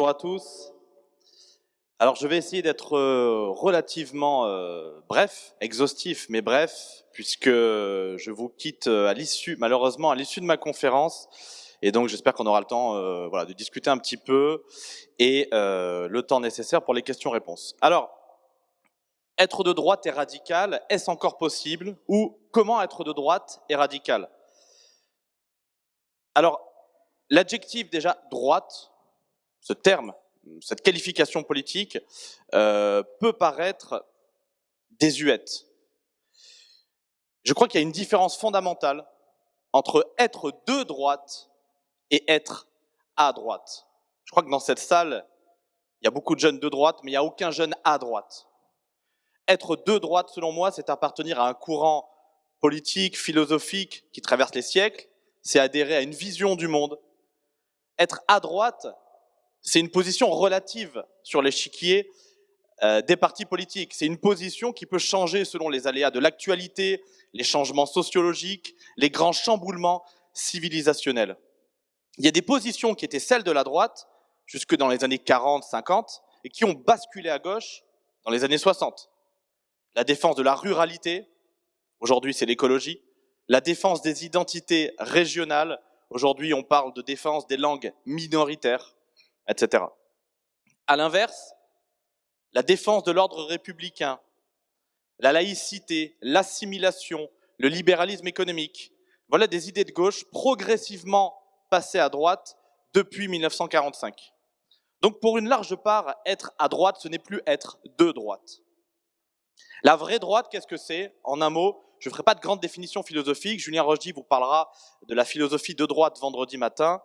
Bonjour à tous. Alors je vais essayer d'être euh, relativement euh, bref, exhaustif, mais bref, puisque je vous quitte euh, à l'issue, malheureusement à l'issue de ma conférence, et donc j'espère qu'on aura le temps de discuter un petit peu et le temps nécessaire pour les questions-réponses. Alors, être de droite et radical, est-ce encore possible Ou comment être de droite et radical? Alors, l'adjectif déjà droite, ce terme, cette qualification politique, euh, peut paraître désuète. Je crois qu'il y a une différence fondamentale entre être de droite et être à droite. Je crois que dans cette salle, il y a beaucoup de jeunes de droite, mais il n'y a aucun jeune à droite. Être de droite, selon moi, c'est appartenir à un courant politique, philosophique qui traverse les siècles, c'est adhérer à une vision du monde. Être à droite, c'est une position relative sur l'échiquier euh, des partis politiques. C'est une position qui peut changer selon les aléas de l'actualité, les changements sociologiques, les grands chamboulements civilisationnels. Il y a des positions qui étaient celles de la droite jusque dans les années 40, 50 et qui ont basculé à gauche dans les années 60. La défense de la ruralité, aujourd'hui c'est l'écologie. La défense des identités régionales, aujourd'hui on parle de défense des langues minoritaires etc. À l'inverse, la défense de l'ordre républicain, la laïcité, l'assimilation, le libéralisme économique, voilà des idées de gauche progressivement passées à droite depuis 1945. Donc pour une large part, être à droite, ce n'est plus être de droite. La vraie droite, qu'est-ce que c'est? En un mot, je ne ferai pas de grande définition philosophique. Julien Rochdy vous parlera de la philosophie de droite vendredi matin.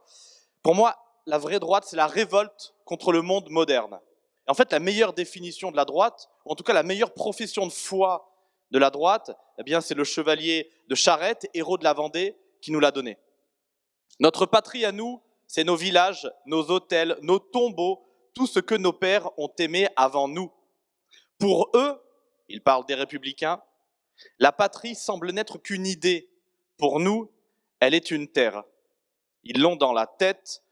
Pour moi, la vraie droite, c'est la révolte contre le monde moderne. Et en fait, la meilleure définition de la droite, ou en tout cas la meilleure profession de foi de la droite, eh bien, c'est le chevalier de Charette, héros de la Vendée, qui nous l'a donné. Notre patrie à nous, c'est nos villages, nos hôtels, nos tombeaux, tout ce que nos pères ont aimé avant nous. Pour eux, ils parlent des républicains, la patrie semble n'être qu'une idée. Pour nous, elle est une terre. Ils l'ont dans la tête,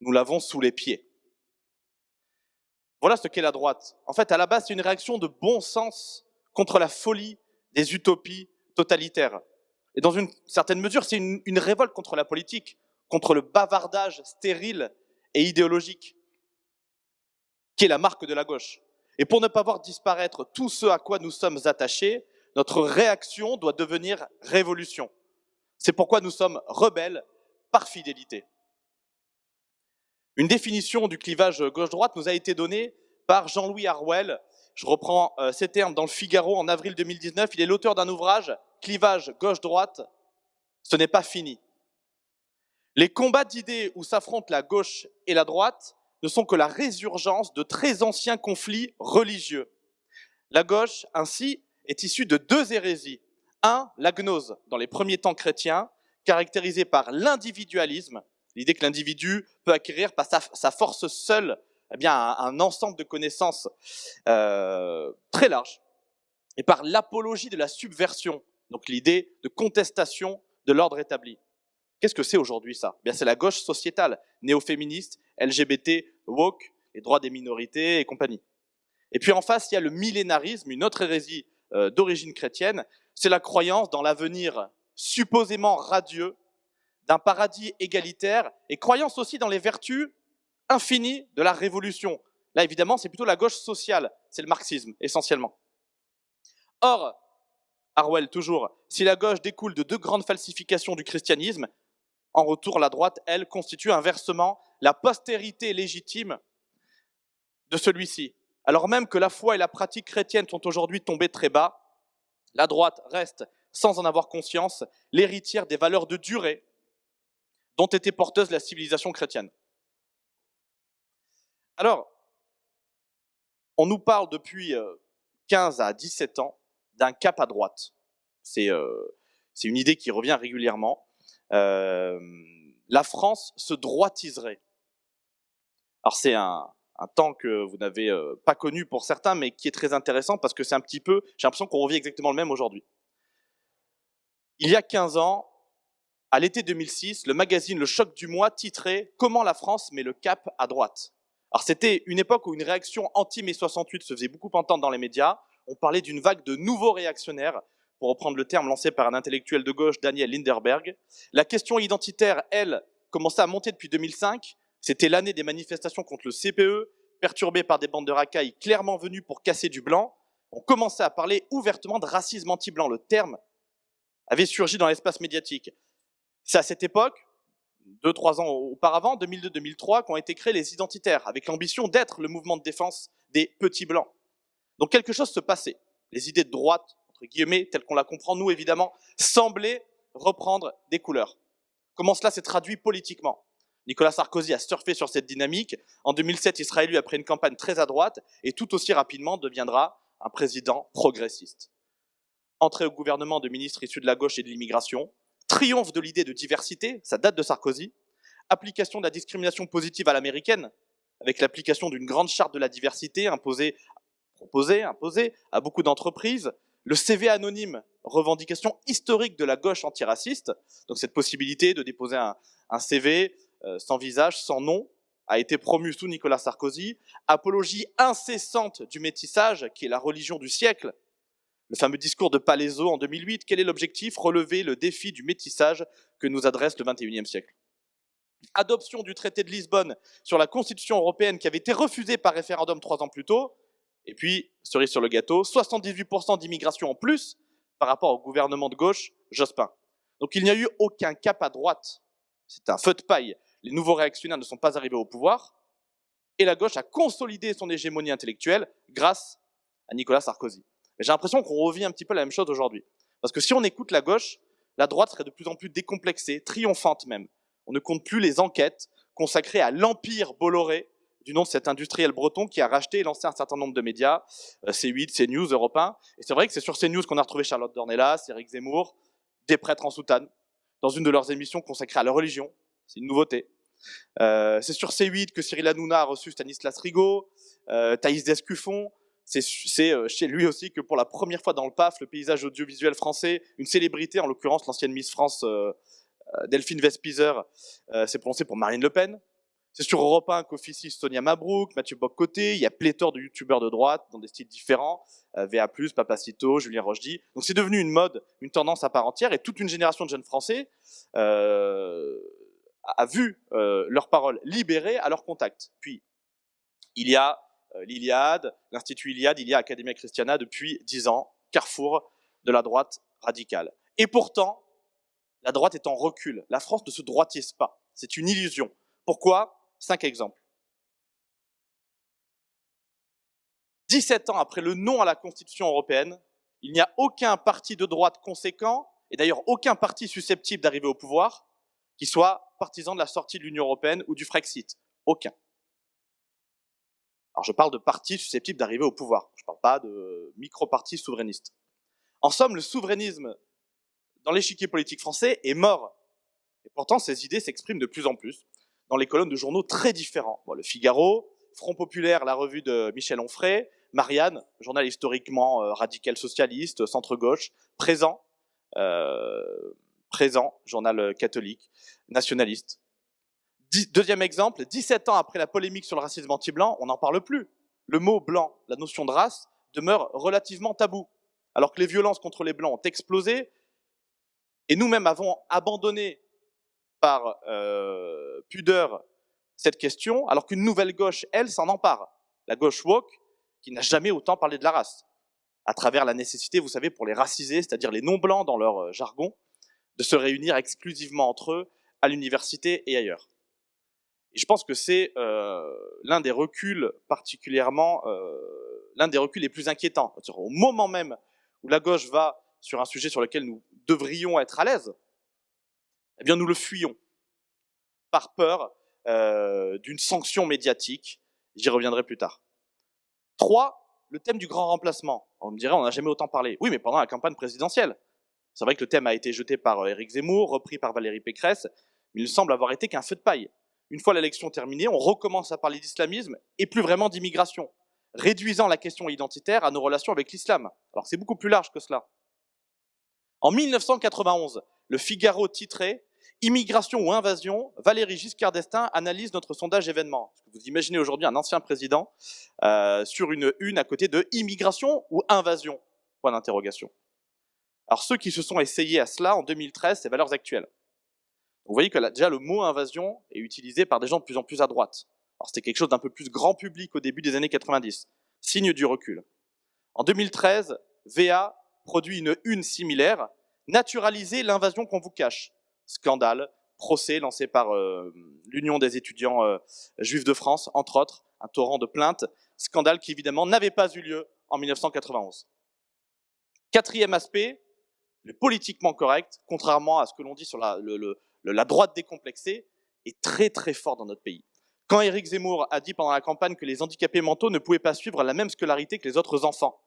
nous l'avons sous les pieds. Voilà ce qu'est la droite. En fait, à la base, c'est une réaction de bon sens contre la folie des utopies totalitaires. Et dans une certaine mesure, c'est une, révolte contre la politique, contre le bavardage stérile et idéologique, qui est la marque de la gauche. Et pour ne pas voir disparaître tout ce à quoi nous sommes attachés, notre réaction doit devenir révolution. C'est pourquoi nous sommes rebelles par fidélité. Une définition du clivage gauche-droite nous a été donnée par Jean-Louis Harwell. Je reprends euh, ces termes dans le Figaro en avril 2019. Il est l'auteur d'un ouvrage, Clivage gauche-droite, ce n'est pas fini. Les combats d'idées où s'affrontent la gauche et la droite ne sont que la résurgence de très anciens conflits religieux. La gauche, ainsi, est issue de deux hérésies. Un, la gnose, dans les premiers temps chrétiens, caractérisée par l'individualisme, L'idée que l'individu peut acquérir par sa, force seule eh bien, un, ensemble de connaissances euh, très large, et par l'apologie de la subversion, donc l'idée de contestation de l'ordre établi. Qu'est-ce que c'est aujourd'hui ça? Eh C'est la gauche sociétale, néo-féministe, LGBT, woke, les droits des minorités et compagnie. Et puis en face, il y a le millénarisme, une autre hérésie euh, d'origine chrétienne, c'est la croyance dans l'avenir supposément radieux d'un paradis égalitaire et croyance aussi dans les vertus infinies de la révolution. Là, évidemment, c'est plutôt la gauche sociale, c'est le marxisme, essentiellement. Or, Harwell, toujours, si la gauche découle de deux grandes falsifications du christianisme, en retour, la droite, elle, constitue inversement la postérité légitime de celui-ci. Alors même que la foi et la pratique chrétienne sont aujourd'hui tombées très bas, la droite reste, sans en avoir conscience, l'héritière des valeurs de durée, dont était porteuse la civilisation chrétienne. Alors, on nous parle depuis 15 euh, à 17 ans d'un cap à droite. Euh, c'est une idée qui revient régulièrement. Euh, la France se droitiserait. Alors c'est un, un, temps que vous n'avez pas connu pour certains, mais qui est très intéressant parce que c'est un petit peu, j'ai l'impression qu'on revient exactement le même aujourd'hui. Il y a 15 ans, à l'été 2006, le magazine Le Choc du Mois titrait Comment la France met le cap à droite Alors c'était une époque où une réaction anti-mai 68 se faisait beaucoup entendre dans les médias. On parlait d'une vague de nouveaux réactionnaires, pour reprendre le terme lancé par un intellectuel de gauche, Daniel Linderberg. La question identitaire, elle, commençait à monter depuis 2005. C'était l'année des manifestations contre le CPE, perturbées par des bandes de racailles clairement venues pour casser du blanc. On commençait à parler ouvertement de racisme anti-blanc. Le terme avait surgi dans l'espace médiatique. C'est à cette époque, deux, trois ans auparavant, 2002-2003, qu'ont été créés les identitaires, avec l'ambition d'être le mouvement de défense des petits blancs. Donc quelque chose se passait. Les idées de droite, entre guillemets, telles qu'on la comprend nous évidemment, semblaient reprendre des couleurs. Comment cela s'est traduit politiquement? Nicolas Sarkozy a surfé sur cette dynamique. En 2007, il sera élu après une campagne très à droite et tout aussi rapidement deviendra un président progressiste. Entrée au gouvernement de ministres issus de la gauche et de l'immigration, triomphe de l'idée de diversité, ça date de Sarkozy, application de la discrimination positive à l'américaine, avec l'application d'une grande charte de la diversité imposée, proposée, imposée à beaucoup d'entreprises, le CV anonyme, revendication historique de la gauche antiraciste, donc cette possibilité de déposer un, CV euh, sans visage, sans nom, a été promu sous Nicolas Sarkozy, apologie incessante du métissage, qui est la religion du siècle, le fameux discours de Palaiso en 2008, quel est l'objectif? Relever le défi du métissage que nous adresse le XXIe siècle. Adoption du traité de Lisbonne sur la Constitution européenne qui avait été refusée par référendum trois ans plus tôt. Et puis, cerise sur le gâteau, 78% d'immigration en plus par rapport au gouvernement de gauche Jospin. Donc il n'y a eu aucun cap à droite. C'est un feu de paille. Les nouveaux réactionnaires ne sont pas arrivés au pouvoir. Et la gauche a consolidé son hégémonie intellectuelle grâce à Nicolas Sarkozy. J'ai l'impression qu'on revit un petit peu la même chose aujourd'hui. Parce que si on écoute la gauche, la droite serait de plus en plus décomplexée, triomphante même. On ne compte plus les enquêtes consacrées à l'empire Bolloré, du nom de cet industriel breton qui a racheté et lancé un certain nombre de médias, euh, C8, CNews, Europe 1. Et c'est vrai que c'est sur CNews qu'on a retrouvé Charlotte Dornelas, Eric Zemmour, des prêtres en soutane, dans une de leurs émissions consacrées à la religion. C'est une nouveauté. Euh, c'est sur C8 que Cyril Hanouna a reçu Stanislas Rigaud, euh, Thaïs Descuffon, c'est euh, chez lui aussi que pour la première fois dans le PAF, le paysage audiovisuel français, une célébrité, en l'occurrence l'ancienne Miss France euh, euh, Delphine Vespizer, s'est prononcée pour Marine Le Pen. C'est sur Europe 1 qu'officie Sonia Mabrouk, Mathieu Bock-Côté, il y a pléthore de youtubeurs de droite dans des styles différents, VA+, Papacito, Julien Rochdy. Donc c'est devenu une mode, une tendance à part entière, et toute une génération de jeunes Français a vu leurs paroles libérées à leur contact. Puis, il y a euh, l'Iliade, l'Institut Iliade, il Academia Christiana depuis dix ans, carrefour de la droite radicale. Et pourtant, la droite est en recul. La France ne se droitise pas. C'est une illusion. Pourquoi? Cinq exemples. 17 ans après le non à la Constitution européenne, il n'y a aucun parti de droite conséquent, et d'ailleurs aucun parti susceptible d'arriver au pouvoir, qui soit partisan de la sortie de l'Union européenne ou du Frexit. Aucun. Alors je parle de partis susceptibles d'arriver au pouvoir, je ne parle pas de micro-partis souverainistes. En somme, le souverainisme dans l'échiquier politique français est mort. Et pourtant, ces idées s'expriment de plus en plus dans les colonnes de journaux très différents. le Figaro, Front Populaire, la revue de Michel Onfray, Marianne, journal historiquement euh, radical socialiste, centre-gauche, Présent, euh, Présent, journal catholique, nationaliste, Deuxième exemple, 17 ans après la polémique sur le racisme anti-blanc, on n'en parle plus. Le mot blanc, la notion de race, demeure relativement tabou. Alors que les violences contre les blancs ont explosé, et nous-mêmes avons abandonné par euh, pudeur cette question, alors qu'une nouvelle gauche, elle, s'en empare. La gauche woke, qui n'a jamais autant parlé de la race, à travers la nécessité, vous savez, pour les racisés, c'est-à-dire les non-blancs dans leur euh, jargon, de se réunir exclusivement entre eux à l'université et ailleurs. Et je pense que c'est euh, l'un des reculs particulièrement, euh, l'un des reculs les plus inquiétants. Au moment même où la gauche va sur un sujet sur lequel nous devrions être à l'aise, eh bien nous le fuyons par peur euh, d'une sanction médiatique. J'y reviendrai plus tard. Trois, le thème du grand remplacement. On me dirait, on n'a jamais autant parlé. Oui, mais pendant la campagne présidentielle. C'est vrai que le thème a été jeté par Éric Zemmour, repris par Valérie Pécresse, mais il semble avoir été qu'un feu de paille une fois l'élection terminée, on recommence à parler d'islamisme et plus vraiment d'immigration, réduisant la question identitaire à nos relations avec l'islam. Alors c'est beaucoup plus large que cela. En 1991, le Figaro titrait Immigration ou invasion, Valérie Giscard d'Estaing analyse notre sondage événement. Vous imaginez aujourd'hui un ancien président euh, sur une une à côté de immigration ou invasion? Point d'interrogation. Alors ceux qui se sont essayés à cela en 2013, c'est valeurs actuelles. Vous voyez que là, déjà le mot invasion est utilisé par des gens de plus en plus à droite. Alors c'était quelque chose d'un peu plus grand public au début des années 90, signe du recul. En 2013, VA produit une une similaire, naturaliser l'invasion qu'on vous cache scandale, procès lancé par euh, l'Union des étudiants euh, juifs de France, entre autres, un torrent de plaintes, scandale qui évidemment n'avait pas eu lieu en 1991. Quatrième aspect, le politiquement correct, contrairement à ce que l'on dit sur la, la droite décomplexée, est très très fort dans notre pays. Quand Éric Zemmour a dit pendant la campagne que les handicapés mentaux ne pouvaient pas suivre la même scolarité que les autres enfants,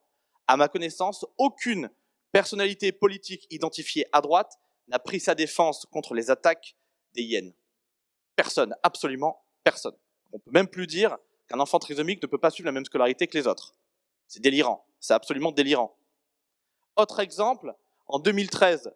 à ma connaissance, aucune personnalité politique identifiée à droite n'a pris sa défense contre les attaques des hyènes. Personne, absolument personne. On peut même plus dire qu'un enfant trisomique ne peut pas suivre la même scolarité que les autres. C'est délirant, c'est absolument délirant. Autre exemple, en 2013,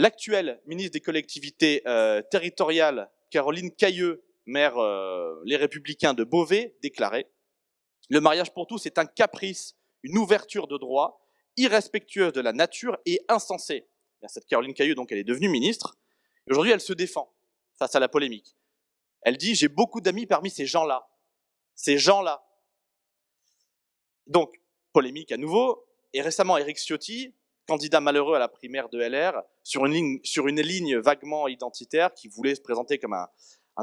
l'actuelle ministre des collectivités euh, territoriales, Caroline Cailleux, maire euh, Les Républicains de Beauvais, déclarait « Le mariage pour tous est un caprice, une ouverture de droit, irrespectueuse de la nature et insensée cette Caroline Cailleux, donc elle est devenue ministre. Aujourd'hui, elle se défend face à la polémique. Elle dit, j'ai beaucoup d'amis parmi ces gens-là. Ces gens-là. Donc, polémique à nouveau. Et récemment, Éric Ciotti, candidat malheureux à la primaire de LR, sur une ligne, vaguement identitaire, qui voulait se présenter comme un,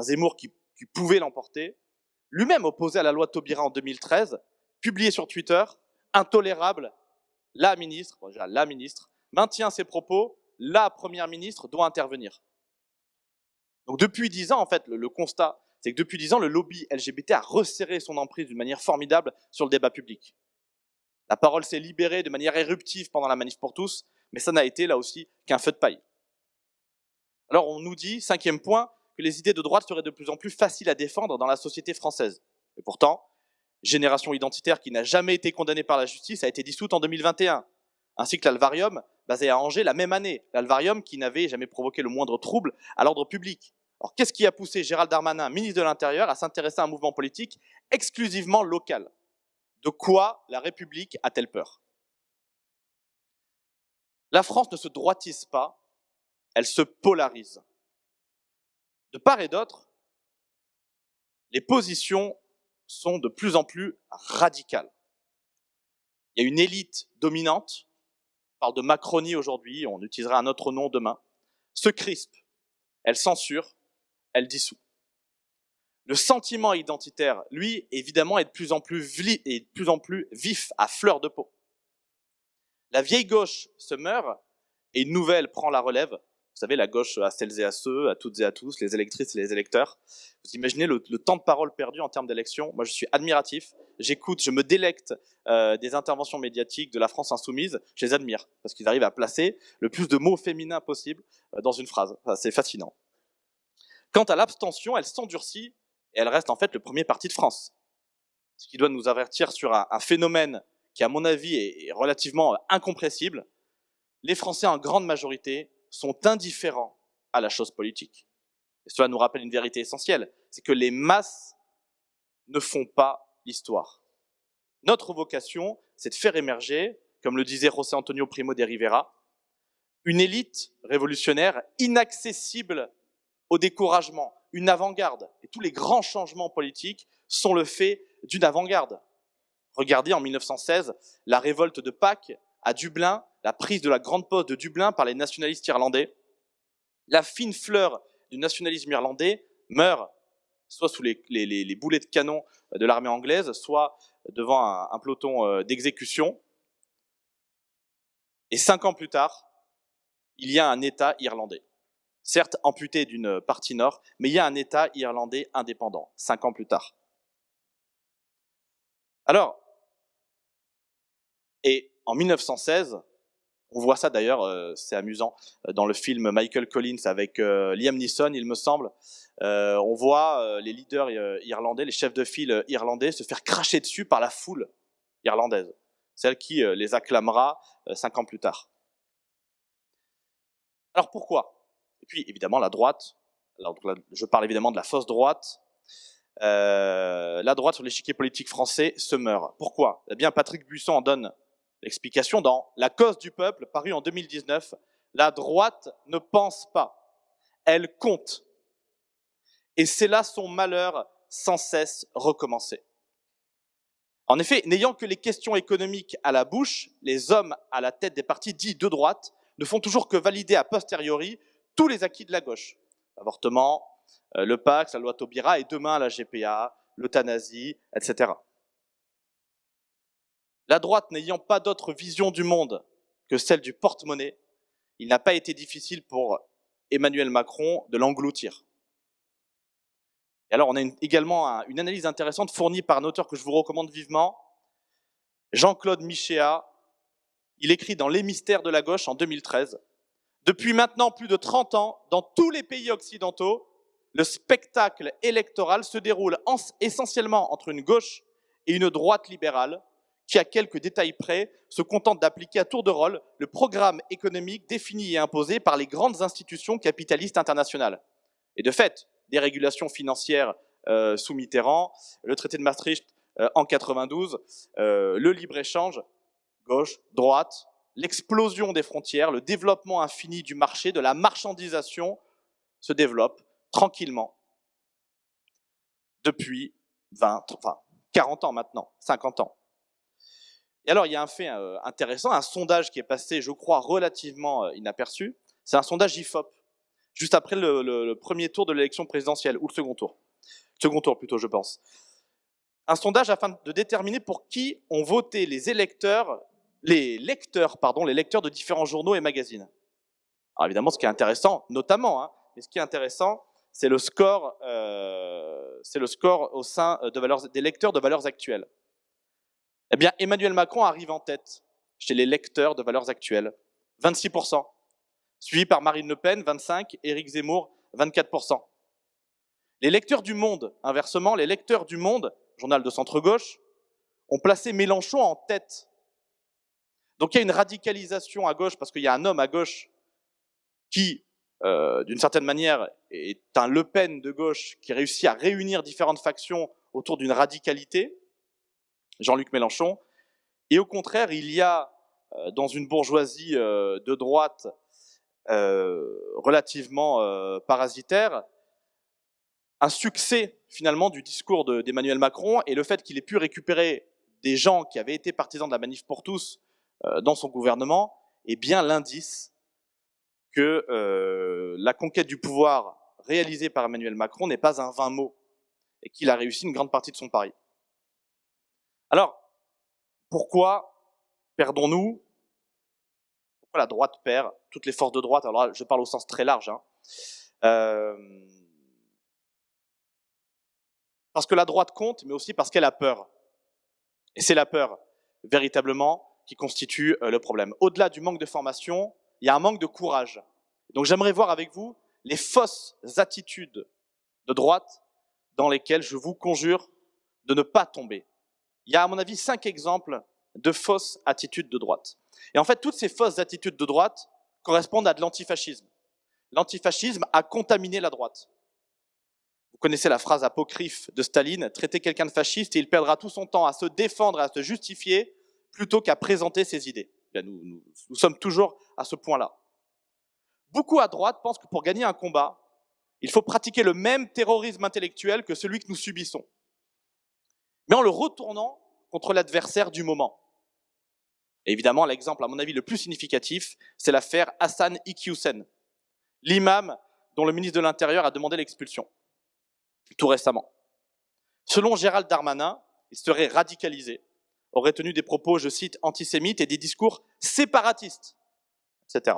Zemmour qui, pouvait l'emporter, lui-même opposé à la loi Taubira en 2013, publié sur Twitter, intolérable, la ministre, la ministre, maintient ses propos, la première ministre doit intervenir. Donc depuis dix ans, en fait, le, constat, c'est que depuis dix ans, le lobby LGBT a resserré son emprise d'une manière formidable sur le débat public. La parole s'est libérée de manière éruptive pendant la manif pour tous, mais ça n'a été là aussi qu'un feu de paille. Alors on nous dit, cinquième point, que les idées de droite seraient de plus en plus faciles à défendre dans la société française. Et pourtant, Génération identitaire qui n'a jamais été condamnée par la justice a été dissoute en 2021 ainsi que l'Alvarium, basé à Angers la même année. L'Alvarium qui n'avait jamais provoqué le moindre trouble à l'ordre public. Alors qu'est-ce qui a poussé Gérald Darmanin, ministre de l'Intérieur, à s'intéresser à un mouvement politique exclusivement local? De quoi la République a-t-elle peur? La France ne se droitise pas, elle se polarise. De part et d'autre, les positions sont de plus en plus radicales. Il y a une élite dominante parle de Macronie aujourd'hui, on utilisera un autre nom demain, se crispe, elle censure, elle dissout. Le sentiment identitaire, lui, évidemment, est de plus en plus, est de plus, en plus vif, à fleur de peau. La vieille gauche se meurt et une nouvelle prend la relève, vous savez, la gauche à celles et à ceux, à toutes et à tous, les électrices et les électeurs. Vous imaginez le, temps de parole perdu en termes d'élection Moi, je suis admiratif. J'écoute, je me délecte euh, des interventions médiatiques de la France insoumise. Je les admire parce qu'ils arrivent à placer le plus de mots féminins possible euh, dans une phrase. C'est fascinant. Quant à l'abstention, elle s'endurcit et elle reste en fait le premier parti de France. Ce qui doit nous avertir sur un, phénomène qui, à mon avis, est relativement incompressible. Les Français, en grande majorité, sont indifférents à la chose politique. Et cela nous rappelle une vérité essentielle, c'est que les masses ne font pas l'histoire. Notre vocation, c'est de faire émerger, comme le disait José Antonio Primo de Rivera, une élite révolutionnaire inaccessible au découragement, une avant-garde. Et tous les grands changements politiques sont le fait d'une avant-garde. Regardez en 1916 la révolte de Pâques à Dublin, la prise de la grande poste de Dublin par les nationalistes irlandais. La fine fleur du nationalisme irlandais meurt soit sous les, boulets de canon de l'armée anglaise, soit devant un, peloton euh, d'exécution. Et cinq ans plus tard, il y a un État irlandais. Certes amputé d'une partie nord, mais il y a un État irlandais indépendant, cinq ans plus tard. Alors, et en 1916, on voit ça d'ailleurs, euh, c'est amusant, euh, dans le film Michael Collins avec euh, Liam Neeson, il me semble. on voit les leaders irlandais, les chefs de file irlandais se faire cracher dessus par la foule irlandaise, celle qui les acclamera cinq ans plus tard. Alors pourquoi? Et puis évidemment la droite, alors, je parle évidemment de la fausse droite, euh, la droite sur l'échiquier politique français se meurt. Pourquoi? Eh bien Patrick Buisson en donne l'explication dans La cause du peuple, paru en 2019. La droite ne pense pas, elle compte. Et c'est là son malheur sans cesse recommencer. En effet, n'ayant que les questions économiques à la bouche, les hommes à la tête des partis dits de droite ne font toujours que valider a posteriori tous les acquis de la gauche. L'avortement, euh, le Pax, la loi Taubira et demain la GPA, l'euthanasie, etc. La droite n'ayant pas d'autre vision du monde que celle du porte-monnaie, il n'a pas été difficile pour Emmanuel Macron de l'engloutir. Et alors, on a également une analyse intéressante fournie par un auteur que je vous recommande vivement, Jean-Claude Michéa. Il écrit dans Les mystères de la gauche en 2013. Depuis maintenant plus de 30 ans, dans tous les pays occidentaux, le spectacle électoral se déroule essentiellement entre une gauche et une droite libérale, qui, à quelques détails près, se contente d'appliquer à tour de rôle le programme économique défini et imposé par les grandes institutions capitalistes internationales. Et de fait, des régulations financières euh, sous Mitterrand, le traité de Maastricht euh, en 92, euh, le libre-échange, gauche, droite, l'explosion des frontières, le développement infini du marché, de la marchandisation se développe tranquillement depuis 20, enfin 40 ans maintenant, 50 ans. Et alors, il y a un fait intéressant, un sondage qui est passé, je crois, relativement inaperçu. C'est un sondage IFOP juste après le, premier tour de l'élection présidentielle, ou le second tour. Second tour plutôt, je pense. Un sondage afin de déterminer pour qui ont voté les électeurs, les lecteurs, pardon, les lecteurs de différents journaux et magazines. Alors évidemment, ce qui est intéressant, notamment, hein, ce qui est intéressant, c'est le score, euh, c'est le score au sein valeurs, des lecteurs de valeurs actuelles. Eh bien, Emmanuel Macron arrive en tête chez les lecteurs de valeurs actuelles, 26% suivi par Marine Le Pen, 25%, Éric Zemmour, 24%. Les lecteurs du Monde, inversement, les lecteurs du Monde, journal de centre-gauche, ont placé Mélenchon en tête. Donc il y a une radicalisation à gauche, parce qu'il y a un homme à gauche qui, euh, d'une certaine manière, est un Le Pen de gauche qui réussit à réunir différentes factions autour d'une radicalité, Jean-Luc Mélenchon. Et au contraire, il y a euh, dans une bourgeoisie euh, de droite relativement parasitaire, un succès finalement du discours d'Emmanuel Macron et le fait qu'il ait pu récupérer des gens qui avaient été partisans de la manif pour tous dans son gouvernement est bien l'indice que la conquête du pouvoir réalisée par Emmanuel Macron n'est pas un vain mot et qu'il a réussi une grande partie de son pari. Alors, pourquoi perdons-nous? La droite perd, toutes les forces de droite, alors là, je parle au sens très large, hein. euh, parce que la droite compte, mais aussi parce qu'elle a peur. Et c'est la peur, véritablement, qui constitue euh, le problème. Au-delà du manque de formation, il y a un manque de courage. Donc j'aimerais voir avec vous les fausses attitudes de droite dans lesquelles je vous conjure de ne pas tomber. Il y a à mon avis cinq exemples de fausses attitudes de droite. Et en fait, toutes ces fausses attitudes de droite correspondent à de l'antifascisme. L'antifascisme a contaminé la droite. Vous connaissez la phrase apocryphe de Staline, traiter quelqu'un de fasciste et il perdra tout son temps à se défendre et à se justifier plutôt qu'à présenter ses idées. nous, nous sommes toujours à ce point-là. Beaucoup à droite pensent que pour gagner un combat, il faut pratiquer le même terrorisme intellectuel que celui que nous subissons, mais en le retournant contre l'adversaire du moment évidemment, l'exemple, à mon avis, le plus significatif, c'est l'affaire Hassan Iqiyoussen, l'imam dont le ministre de l'Intérieur a demandé l'expulsion, tout récemment. Selon Gérald Darmanin, il serait radicalisé, aurait tenu des propos, je cite, antisémites et des discours séparatistes, etc.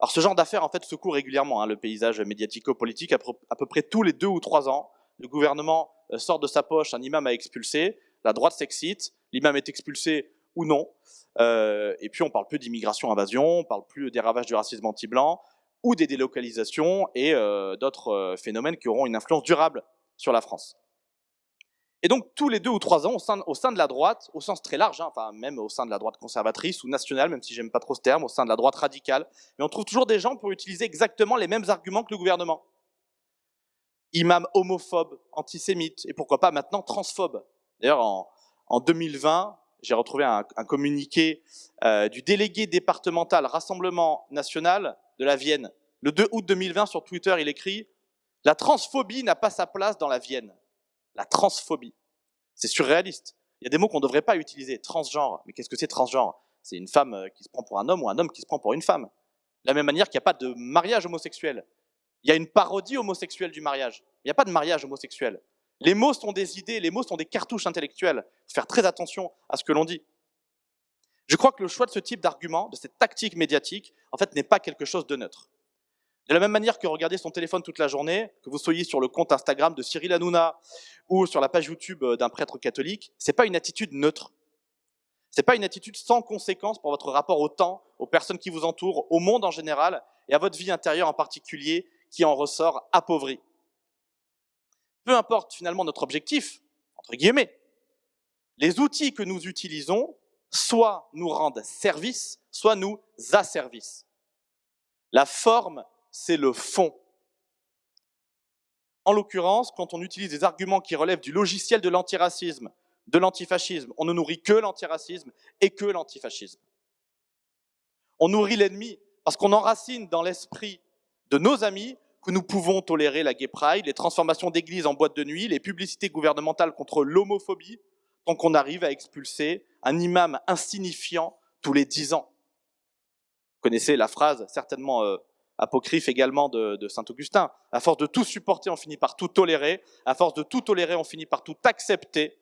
Alors ce genre d'affaires, en fait, secoue régulièrement hein, le paysage médiatico-politique. À peu près tous les deux ou trois ans, le gouvernement euh, sort de sa poche un imam à expulser, la droite s'excite, l'imam est expulsé ou non. Euh, et puis on parle plus d'immigration-invasion, on parle plus des ravages du racisme anti-blanc ou des délocalisations et euh, d'autres phénomènes qui auront une influence durable sur la France. Et donc, tous les deux ou trois ans, au sein, de la droite, au sens très large, hein, enfin même au sein de la droite conservatrice ou nationale, même si j'aime pas trop ce terme, au sein de la droite radicale, mais on trouve toujours des gens pour utiliser exactement les mêmes arguments que le gouvernement. Imam homophobe, antisémite, et pourquoi pas maintenant transphobe. D'ailleurs, en, en 2020, j'ai retrouvé un, un communiqué euh, du délégué départemental Rassemblement National de la Vienne. Le 2 août 2020, sur Twitter, il écrit « La transphobie n'a pas sa place dans la Vienne » la transphobie. C'est surréaliste. Il y a des mots qu'on ne devrait pas utiliser. Transgenre. Mais qu'est-ce que c'est transgenre? C'est une femme euh, qui se prend pour un homme ou un homme qui se prend pour une femme. De la même manière qu'il n'y a pas de mariage homosexuel. Il y a une parodie homosexuelle du mariage. Il n'y a pas de mariage homosexuel. Les mots sont des idées, les mots sont des cartouches intellectuelles. Il faut faire très attention à ce que l'on dit. Je crois que le choix de ce type d'argument, de cette tactique médiatique, en fait, n'est pas quelque chose de neutre. De la même manière que regarder son téléphone toute la journée, que vous soyez sur le compte Instagram de Cyril Hanouna ou sur la page YouTube euh, d'un prêtre catholique, c'est pas une attitude neutre. C'est pas une attitude sans conséquence pour votre rapport au temps, aux personnes qui vous entourent, au monde en général et à votre vie intérieure en particulier qui en ressort appauvrie. Peu importe finalement notre objectif, entre guillemets, les outils que nous utilisons soit nous rendent service, soit nous asservissent. La forme c'est le fond. En l'occurrence, quand on utilise des arguments qui relèvent du logiciel de l'antiracisme, de l'antifascisme, on ne nourrit que l'antiracisme et que l'antifascisme. On nourrit l'ennemi parce qu'on enracine dans l'esprit de nos amis que nous pouvons tolérer la gay pride, les transformations d'églises en boîte de nuit, les publicités gouvernementales contre l'homophobie, tant qu'on arrive à expulser un imam insignifiant tous les dix ans. Vous connaissez la phrase certainement euh, apocryphe également de, Saint-Augustin. À force de tout supporter, on finit par tout tolérer. À force de tout tolérer, on finit par tout accepter.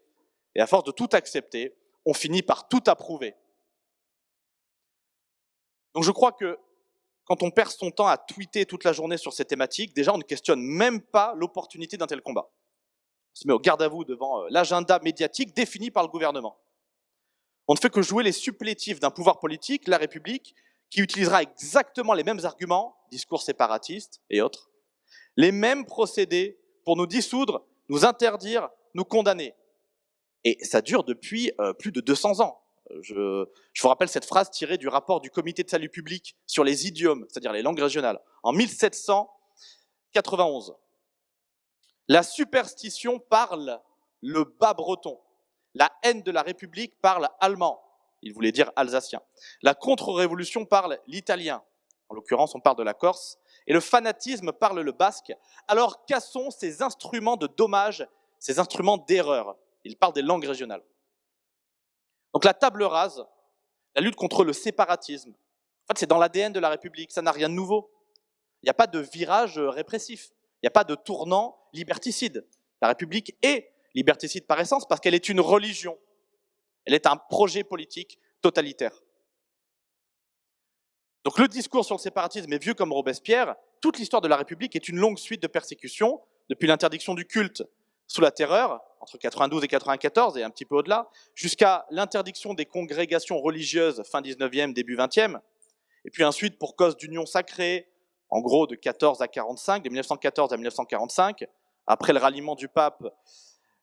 Et à force de tout accepter, on finit par tout approuver. Donc je crois que quand on perd son temps à tweeter toute la journée sur ces thématiques, déjà on ne questionne même pas l'opportunité d'un tel combat. On se met au garde à vous devant euh, l'agenda médiatique défini par le gouvernement. On ne fait que jouer les supplétifs d'un pouvoir politique, la République, qui utilisera exactement les mêmes arguments, discours séparatistes et autres, les mêmes procédés pour nous dissoudre, nous interdire, nous condamner. Et ça dure depuis euh, plus de 200 ans. Je, je, vous rappelle cette phrase tirée du rapport du comité de salut public sur les idiomes, c'est-à-dire les langues régionales, en 1791. La superstition parle le bas breton. La haine de la République parle allemand il voulait dire alsacien. La contre-révolution parle l'italien, en l'occurrence on parle de la Corse, et le fanatisme parle le basque. Alors cassons ces instruments de dommage, ces instruments d'erreur? Il parle des langues régionales. Donc la table rase, la lutte contre le séparatisme, c'est dans l'ADN de la République, ça n'a rien de nouveau. Il n'y a pas de virage répressif, il n'y a pas de tournant liberticide. La République est liberticide par essence parce qu'elle est une religion. Elle est un projet politique totalitaire. Donc le discours sur le séparatisme est vieux comme Robespierre. Toute l'histoire de la République est une longue suite de persécutions, depuis l'interdiction du culte sous la terreur, entre 92 et 94 et un petit peu au-delà, jusqu'à l'interdiction des congrégations religieuses fin 19e, début 20e, et puis ensuite pour cause d'union sacrée, en gros de 14 à 45, de 1914 à 1945, après le ralliement du pape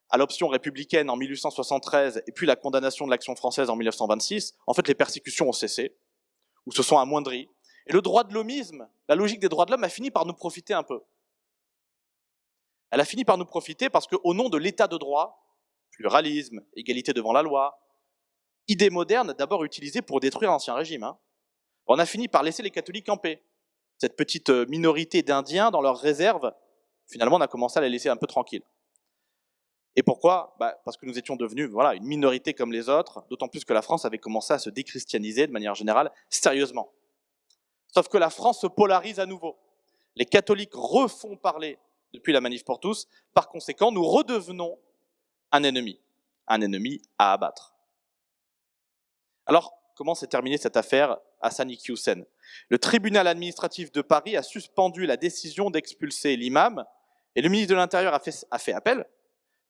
à l'option républicaine en 1873 et puis la condamnation de l'action française en 1926, en fait les persécutions ont cessé, ou se sont amoindries. Et le droit de l'homisme, la logique des droits de l'homme a fini par nous profiter un peu. Elle a fini par nous profiter parce qu'au nom de l'état de droit, pluralisme, égalité devant la loi, idée moderne d'abord utilisée pour détruire l'ancien régime, hein, on a fini par laisser les catholiques en. Cette petite euh, minorité d'Indiens dans leurs réserves, finalement on a commencé à les laisser un peu tranquilles. Et pourquoi? Bah, Parce que nous étions devenus voilà, une minorité comme les autres, d'autant plus que la France avait commencé à se déchristianiser de manière générale, sérieusement. Sauf que la France se polarise à nouveau. Les catholiques refont parler depuis la manif pour tous, par conséquent, nous redevenons un ennemi, un ennemi à abattre. Alors, comment s'est terminée cette affaire Hassan Hussein Le tribunal administratif de Paris a suspendu la décision d'expulser l'imam, et le ministre de l'Intérieur a fait appel,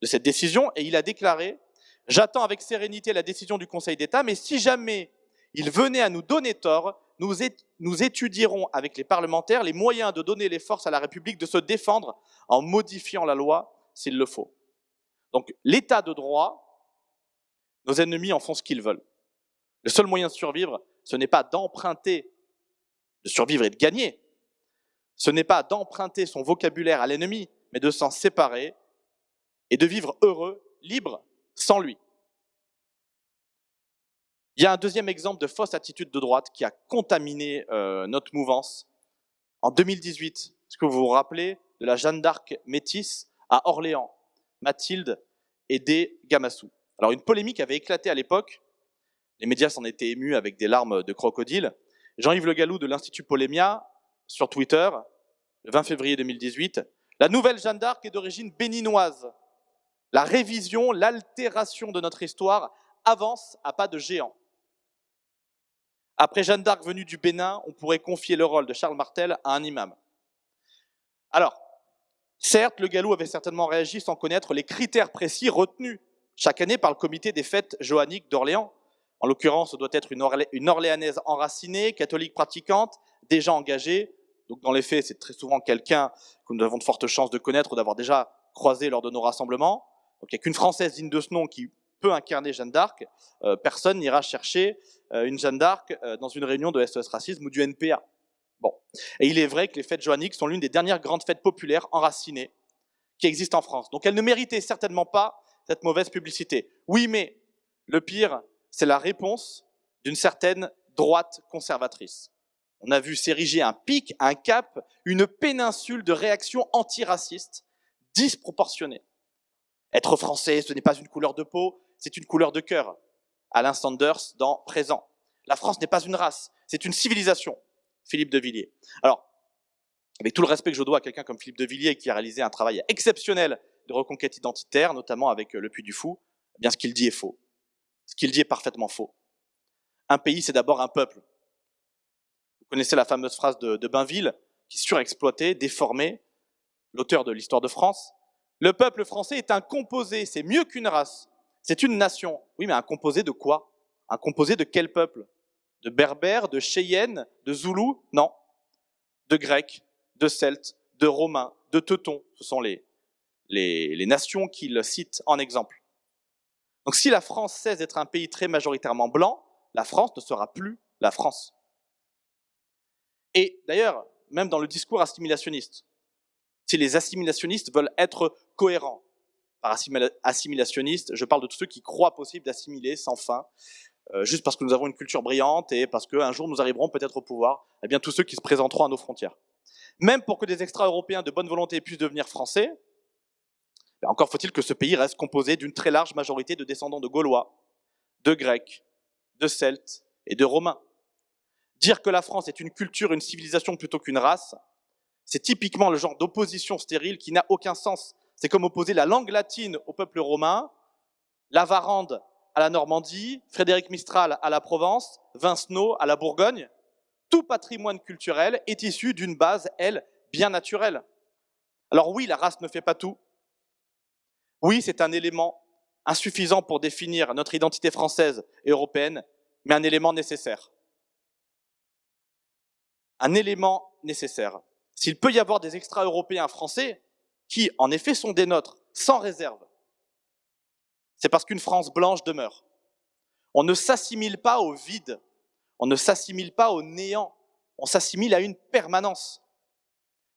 de cette décision et il a déclaré « J'attends avec sérénité la décision du Conseil d'État, mais si jamais il venait à nous donner tort, nous, étudierons avec les parlementaires les moyens de donner les forces à la République de se défendre en modifiant la loi s'il le faut. » Donc l'état de droit, nos ennemis en font ce qu'ils veulent. Le seul moyen de survivre, ce n'est pas d'emprunter, de survivre et de gagner. Ce n'est pas d'emprunter son vocabulaire à l'ennemi, mais de s'en séparer et de vivre heureux, libre, sans lui. Il y a un deuxième exemple de fausse attitude de droite qui a contaminé euh, notre mouvance. En 2018, est-ce que vous vous rappelez de la Jeanne d'Arc métisse à Orléans, Mathilde et des Gamassou Alors une polémique avait éclaté à l'époque, les médias s'en étaient émus avec des larmes de crocodile. Jean-Yves Le Gallou de l'Institut Polémia, sur Twitter, le 20 février 2018, la nouvelle Jeanne d'Arc est d'origine béninoise. La révision, l'altération de notre histoire avance à pas de géant. Après Jeanne d'Arc venue du Bénin, on pourrait confier le rôle de Charles Martel à un imam. Alors, certes, le Galou avait certainement réagi sans connaître les critères précis retenus chaque année par le comité des fêtes johanniques d'Orléans. En l'occurrence, ce doit être une, Orléanaise enracinée, catholique pratiquante, déjà engagée. Donc dans les faits, c'est très souvent quelqu'un que nous avons de fortes chances de connaître ou d'avoir déjà croisé lors de nos rassemblements. Donc il n'y a qu'une Française digne de ce nom qui peut incarner Jeanne d'Arc. Euh, personne n'ira chercher euh, une Jeanne d'Arc euh, dans une réunion de SOS Racisme ou du NPA. Bon. Et il est vrai que les fêtes joanniques sont l'une des dernières grandes fêtes populaires enracinées qui existent en France. Donc elles ne méritaient certainement pas cette mauvaise publicité. Oui, mais le pire, c'est la réponse d'une certaine droite conservatrice. On a vu s'ériger un pic, un cap, une péninsule de réactions antiracistes disproportionnées. Être français, ce n'est pas une couleur de peau, c'est une couleur de cœur. Alain Sanders dans Présent. La France n'est pas une race, c'est une civilisation. Philippe de Villiers. Alors, avec tout le respect que je dois à quelqu'un comme Philippe de Villiers qui a réalisé un travail exceptionnel de reconquête identitaire, notamment avec euh, le Puy du Fou, eh bien ce qu'il dit est faux. Ce qu'il dit est parfaitement faux. Un pays, c'est d'abord un peuple. Vous connaissez la fameuse phrase de, de Bainville, qui surexploitait, déformait, l'auteur de l'histoire de France. Le peuple français est un composé, c'est mieux qu'une race. C'est une nation. Oui, mais un composé de quoi? Un composé de quel peuple? De berbères, de cheyennes, de zoulous? Non. De grecs, de celtes, de romains, de teutons. Ce sont les, les, nations qu'il cite en exemple. Donc si la France cesse d'être un pays très majoritairement blanc, la France ne sera plus la France. Et d'ailleurs, même dans le discours assimilationniste, si les assimilationnistes veulent être cohérents, par assimilationniste, je parle de tous ceux qui croient possible d'assimiler sans fin, euh, juste parce que nous avons une culture brillante et parce qu'un jour nous arriverons peut-être au pouvoir, eh bien tous ceux qui se présenteront à nos frontières. Même pour que des extra-européens de bonne volonté puissent devenir français, ben encore faut-il que ce pays reste composé d'une très large majorité de descendants de Gaulois, de Grecs, de Celtes et de Romains. Dire que la France est une culture, une civilisation plutôt qu'une race, c'est typiquement le genre d'opposition stérile qui n'a aucun sens c'est comme opposer la langue latine au peuple romain, la Varande à la Normandie, Frédéric Mistral à la Provence, Vincenot à la Bourgogne. Tout patrimoine culturel est issu d'une base, elle, bien naturelle. Alors oui, la race ne fait pas tout. Oui, c'est un élément insuffisant pour définir notre identité française et européenne, mais un élément nécessaire. Un élément nécessaire. S'il peut y avoir des extra-européens français, qui, en effet, sont des nôtres, sans réserve, c'est parce qu'une France blanche demeure. On ne s'assimile pas au vide, on ne s'assimile pas au néant, on s'assimile à une permanence.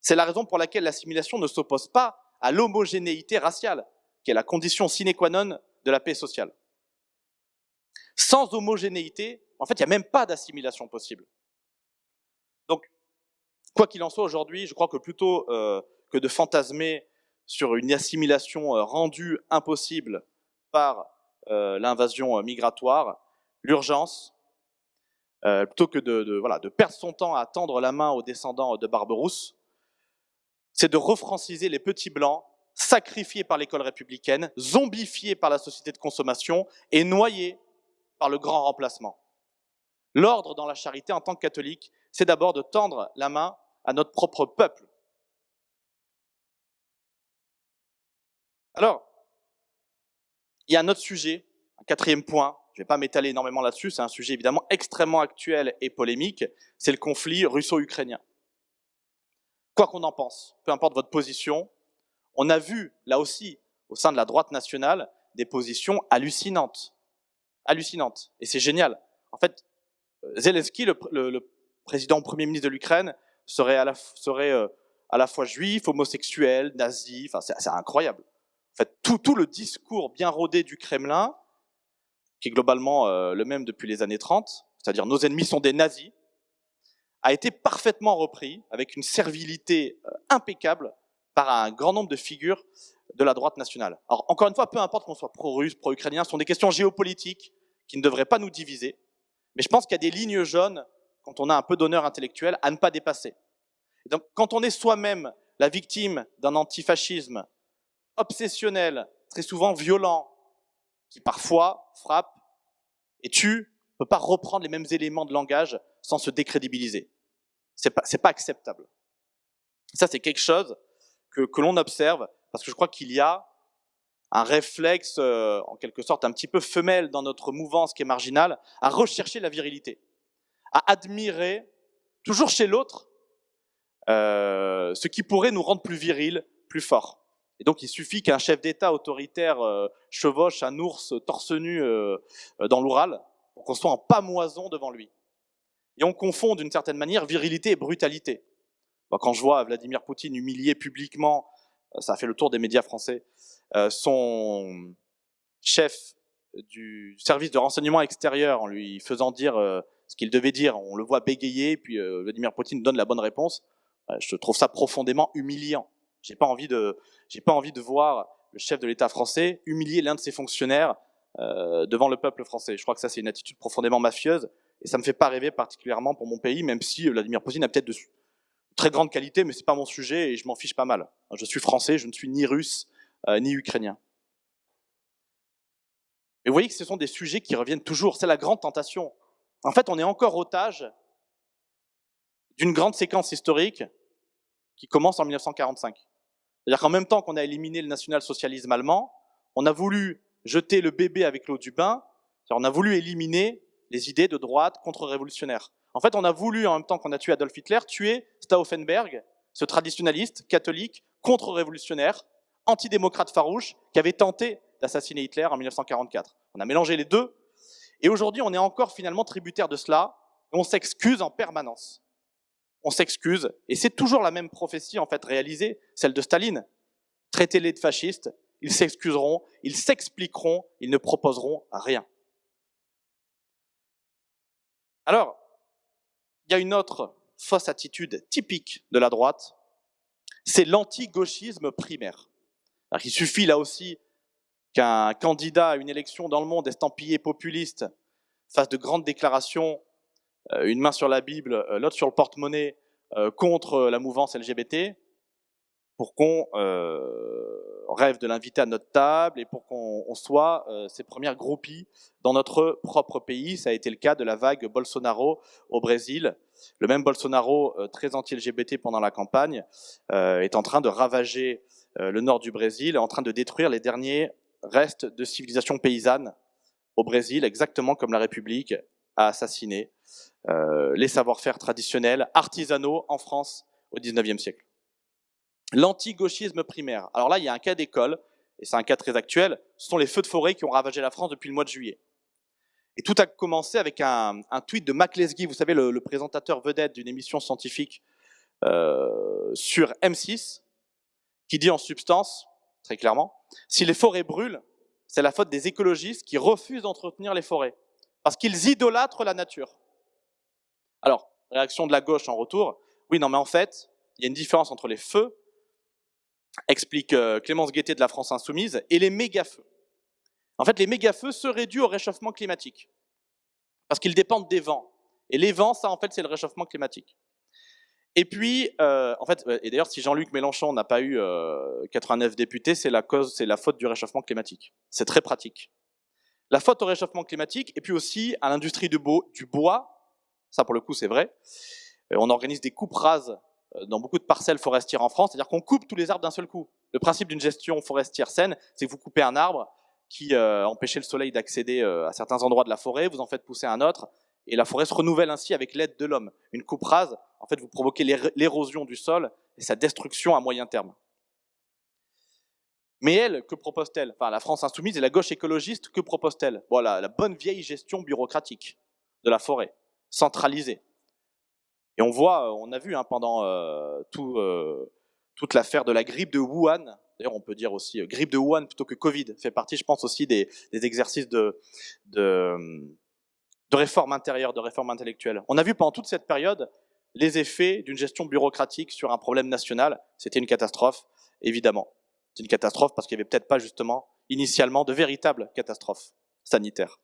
C'est la raison pour laquelle l'assimilation ne s'oppose pas à l'homogénéité raciale, qui est la condition sine qua non de la paix sociale. Sans homogénéité, en fait, il n'y a même pas d'assimilation possible. Quoi qu'il en soit aujourd'hui, je crois que plutôt euh, que de fantasmer sur une assimilation euh, rendue impossible par euh, l'invasion migratoire, l'urgence, plutôt que de perdre son temps à tendre la main aux descendants de Barberousse, c'est de refranciser les petits blancs, sacrifiés par l'école républicaine, zombifiés par la société de consommation et noyés par le grand remplacement. L'ordre dans la charité en tant que catholique, c'est d'abord de tendre la main à notre propre peuple, Alors, il y a un autre sujet, un quatrième point, je ne vais pas m'étaler énormément là-dessus, c'est un sujet évidemment extrêmement actuel et polémique, c'est le conflit russo-ukrainien. Quoi qu'on en pense, peu importe votre position, on a vu, là aussi, au sein de la droite nationale des positions hallucinantes. Hallucinantes. Et c'est génial. En fait, Zelensky, le, président premier ministre de l'Ukraine, serait, à la, euh, fois juif, homosexuel, nazi, enfin c'est incroyable. En fait, tout, tout, le discours bien rodé du Kremlin, qui est globalement euh, le même depuis les années 30, c'est-à-dire nos ennemis sont des nazis, a été parfaitement repris avec une servilité euh, impeccable par un grand nombre de figures de la droite nationale. Alors encore une fois, peu importe qu'on soit pro-russe, pro-ukrainien, ce sont des questions géopolitiques qui ne devraient pas nous diviser, mais je pense qu'il y a des lignes jaunes, quand on a un peu d'honneur intellectuel, à ne pas dépasser. donc quand on est soi-même la victime d'un antifascisme obsessionnel, très souvent violent, qui parfois frappe et tue, ne peut pas reprendre les mêmes éléments de langage sans se décrédibiliser. C'est pas, pas acceptable. Ça, c'est quelque chose que l'on observe parce que je crois qu'il y a un réflexe, euh, en quelque sorte, un petit peu femelle dans notre mouvance qui est marginale, à rechercher la virilité, à admirer, toujours chez l'autre, euh, ce qui pourrait nous rendre plus virils, plus forts. Et donc, il suffit qu'un chef d'État autoritaire euh, chevauche un ours torse nu euh, dans l'Oural pour qu'on soit en pamoison devant lui. Et on confond d'une certaine manière virilité et brutalité. Quand je vois Vladimir Poutine humilier publiquement, euh, ça a fait le tour des médias français, son chef du service de renseignement extérieur en lui faisant dire ce qu'il devait dire, on le voit bégayer, puis Vladimir Poutine donne la bonne réponse, je trouve ça profondément humiliant. J'ai pas envie de, j'ai pas envie de voir le chef de l'État français humilier l'un de ses fonctionnaires euh, devant le peuple français. Je crois que ça c'est une attitude profondément mafieuse et ça me fait pas rêver particulièrement pour mon pays, même si Vladimir Poutine a peut-être de très grandes qualités, mais c'est pas mon sujet et je m'en fiche pas mal. Je suis français, je ne suis ni russe euh, ni ukrainien. Et vous voyez que ce sont des sujets qui reviennent toujours. C'est la grande tentation. En fait, on est encore otage d'une grande séquence historique qui commence en 1945. C'est-à-dire qu'en même temps qu'on a éliminé le national-socialisme allemand, on a voulu jeter le bébé avec l'eau du bain, on a voulu éliminer les idées de droite contre-révolutionnaire. En fait, on a voulu, en même temps qu'on a tué Adolf Hitler, tuer Stauffenberg, ce traditionnaliste catholique contre-révolutionnaire, antidémocrate farouche, qui avait tenté d'assassiner Hitler en 1944. On a mélangé les deux, et aujourd'hui, on est encore finalement tributaire de cela, et on s'excuse en permanence on s'excuse, et c'est toujours la même prophétie en fait réalisée, celle de Staline. Traitez-les de fascistes, ils s'excuseront, ils s'expliqueront, ils ne proposeront rien. Alors, il y a une autre fausse attitude typique de la droite, c'est l'anti-gauchisme primaire. Il suffit là aussi qu'un candidat à une élection dans le monde estampillé populiste fasse de grandes déclarations euh, une main sur la Bible, euh, l'autre sur le porte-monnaie, euh, contre la mouvance LGBT, pour qu'on rêve de l'inviter à notre table et pour qu'on soit ses premières groupies dans notre propre pays. Ça a été le cas de la vague Bolsonaro au Brésil. Le même Bolsonaro, très anti-LGBT pendant la campagne, est en train de ravager le nord du Brésil, en train de détruire les derniers restes de civilisation paysanne au Brésil, exactement comme la République a assassiné euh, les savoir-faire traditionnels, artisanaux en France au XIXe siècle. L'anti-gauchisme primaire. Alors là, il y a un cas d'école, et c'est un cas très actuel, ce sont les feux de forêt qui ont ravagé la France depuis le mois de juillet. Et tout a commencé avec un, tweet de Mac vous savez, le, présentateur vedette d'une émission scientifique euh, sur M6, qui dit en substance, très clairement, si les forêts brûlent, c'est la faute des écologistes qui refusent d'entretenir les forêts, parce qu'ils idolâtrent la nature. Alors, réaction de la gauche en retour, oui, non, mais en fait, il y a une différence entre les feux, explique euh, Clémence Guettet de la France Insoumise, et les méga-feux. En fait, les méga-feux seraient dus au réchauffement climatique, parce qu'ils dépendent des vents. Et les vents, ça, en fait, c'est le réchauffement climatique. Et puis, euh, en fait, et d'ailleurs, si Jean-Luc Mélenchon n'a pas eu 89 euh, députés, c'est la cause, c'est la faute du réchauffement climatique. C'est très pratique. La faute au réchauffement climatique, et puis aussi à l'industrie du bois, ça, pour le coup, c'est vrai. Euh, on organise des coupes rases dans beaucoup de parcelles forestières en France, c'est-à-dire qu'on coupe tous les arbres d'un seul coup. Le principe d'une gestion forestière saine, c'est que vous coupez un arbre qui euh, empêchait le soleil d'accéder à certains endroits de la forêt, vous en faites pousser un autre, et la forêt se renouvelle ainsi avec l'aide de l'homme. Une coupe rase, en fait, vous provoquez l'érosion du sol et sa destruction à moyen terme. Mais elle, que propose-t-elle? Enfin, la France insoumise et la gauche écologiste, que propose-t-elle? Voilà, la bonne vieille gestion bureaucratique de la forêt, centralisée. Et on voit, on a vu hein, pendant euh, euh, toute l'affaire de la grippe de Wuhan, d'ailleurs on peut dire aussi euh, grippe de Wuhan plutôt que Covid, fait partie, je pense, aussi des, exercices de réforme intérieure, de réforme intellectuelle. On a vu pendant toute cette période les effets d'une gestion bureaucratique sur un problème national. C'était une catastrophe, évidemment. C'est une catastrophe parce qu'il n'y avait peut-être pas justement initialement de véritables catastrophes sanitaires.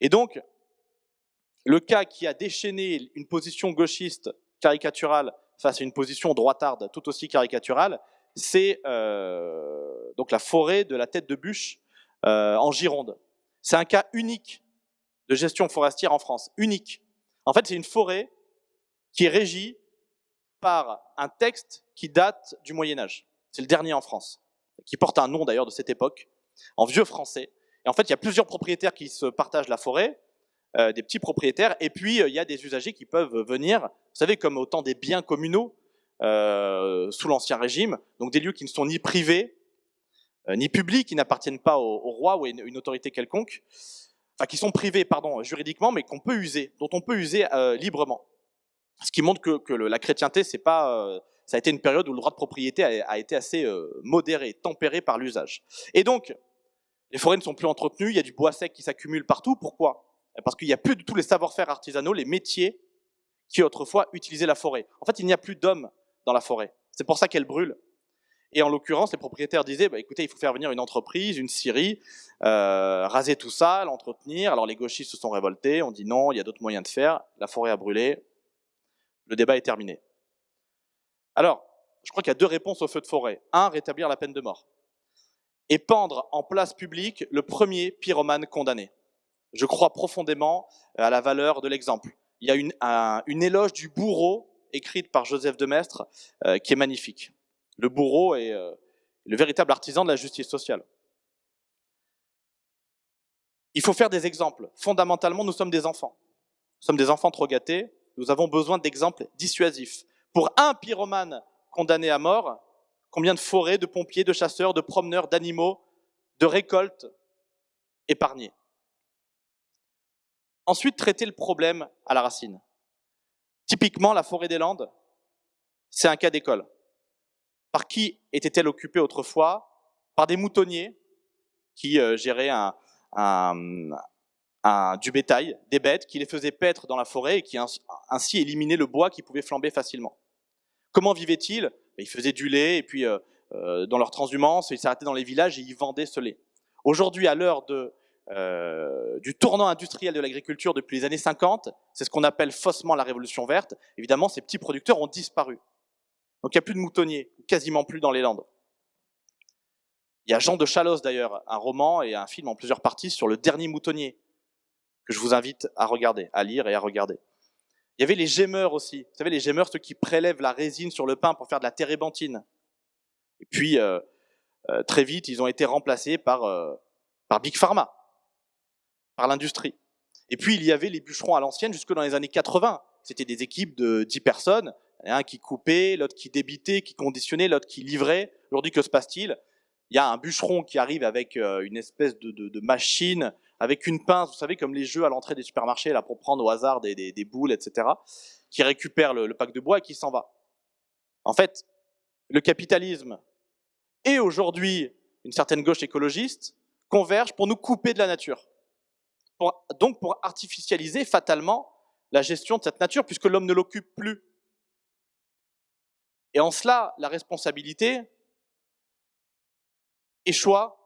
Et donc, le cas qui a déchaîné une position gauchiste caricaturale face à une position droitarde tout aussi caricaturale, c'est euh, donc la forêt de la tête de bûche euh, en Gironde. C'est un cas unique de gestion forestière en France, unique. En fait, c'est une forêt qui est régie par un texte qui date du Moyen Âge. C'est le dernier en France, qui porte un nom d'ailleurs de cette époque, en vieux français. Et en fait, il y a plusieurs propriétaires qui se partagent la forêt, euh, des petits propriétaires, et puis euh, il y a des usagers qui peuvent venir, vous savez, comme autant des biens communaux euh, sous l'Ancien Régime, donc des lieux qui ne sont ni privés, ni publics, qui n'appartiennent pas au, roi ou à une, autorité quelconque, enfin qui sont privés, pardon, juridiquement, mais qu'on peut user, dont on peut user librement. Ce qui montre que, la chrétienté, c'est pas ça a été une période où le droit de propriété a, été assez modéré, tempéré par l'usage. Et donc, les forêts ne sont plus entretenues, il y a du bois sec qui s'accumule partout. Pourquoi? Parce qu'il n'y a plus de tous les savoir-faire artisanaux, les métiers qui autrefois utilisaient la forêt. En fait, il n'y a plus d'hommes dans la forêt. C'est pour ça qu'elle brûle. Et en l'occurrence, les propriétaires disaient, bah, écoutez, il faut faire venir une entreprise, une scierie, euh, raser tout ça, l'entretenir. Alors les gauchistes se sont révoltés, on dit non, il y a d'autres moyens de faire. La forêt a brûlé. Le débat est terminé. Alors, je crois qu'il y a deux réponses au feu de forêt. Un, rétablir la peine de mort. Et pendre en place publique le premier pyromane condamné je crois profondément à la valeur de l'exemple. Il y a une, une, éloge du bourreau écrite par Joseph de Maistre euh, qui est magnifique. Le bourreau est euh, le véritable artisan de la justice sociale. Il faut faire des exemples. Fondamentalement, nous sommes des enfants. Nous sommes des enfants trop gâtés. Nous avons besoin d'exemples dissuasifs. Pour un pyromane condamné à mort, combien de forêts, de pompiers, de chasseurs, de promeneurs, d'animaux, de récoltes épargnées Ensuite, traiter le problème à la racine. Typiquement, la forêt des Landes, c'est un cas d'école. Par qui était-elle occupée autrefois? Par des moutonniers qui euh, géraient du bétail, des bêtes, qui les faisaient paître dans la forêt et qui ainsi éliminaient le bois qui pouvait flamber facilement. Comment vivaient-ils? Ils faisaient du lait et puis euh, euh, dans leur transhumance, ils s'arrêtaient dans les villages et ils vendaient ce lait. Aujourd'hui, à l'heure euh, du tournant industriel de l'agriculture depuis les années 50, c'est ce qu'on appelle faussement la révolution verte, évidemment ces petits producteurs ont disparu. Donc il n'y a plus de moutonniers, quasiment plus dans les Landes. Il y a Jean de Chalos d'ailleurs, un roman et un film en plusieurs parties sur le dernier moutonnier, que je vous invite à regarder, à lire et à regarder. Il y avait les gémeurs aussi, vous savez les gémeurs, ceux qui prélèvent la résine sur le pain pour faire de la térébenthine. Et puis euh, euh, très vite, ils ont été remplacés par, par Big Pharma par l'industrie. Et puis il y avait les bûcherons à l'ancienne jusque dans les années 80. C'était des équipes de 10 personnes, un qui coupait, l'autre qui débitait, qui conditionnait, l'autre qui livrait. Aujourd'hui, que se passe-t-il? Il y a un bûcheron qui arrive avec euh, une espèce de, machine, avec une pince, vous savez, comme les jeux à l'entrée des supermarchés, là, pour prendre au hasard des, boules, etc., qui récupère le, le pack de bois et qui s'en va. En fait, le capitalisme et aujourd'hui une certaine gauche écologiste convergent pour nous couper de la nature donc pour artificialiser fatalement la gestion de cette nature, puisque l'homme ne l'occupe plus. Et en cela, la responsabilité échoue à